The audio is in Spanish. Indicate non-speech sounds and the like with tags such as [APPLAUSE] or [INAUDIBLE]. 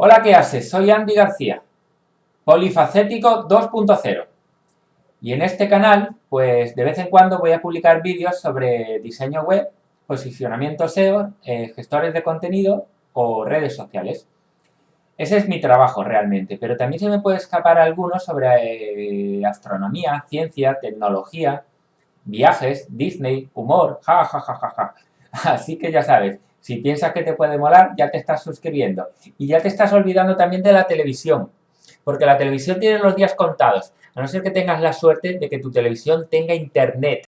Hola, ¿qué haces? Soy Andy García, polifacético 2.0. Y en este canal, pues de vez en cuando voy a publicar vídeos sobre diseño web, posicionamiento SEO, eh, gestores de contenido o redes sociales. Ese es mi trabajo realmente, pero también se me puede escapar algunos sobre eh, astronomía, ciencia, tecnología, viajes, Disney, humor, ja, ja, ja, ja, ja. [LAUGHS] Así que ya sabes, si piensas que te puede molar, ya te estás suscribiendo. Y ya te estás olvidando también de la televisión, porque la televisión tiene los días contados, a no ser que tengas la suerte de que tu televisión tenga internet.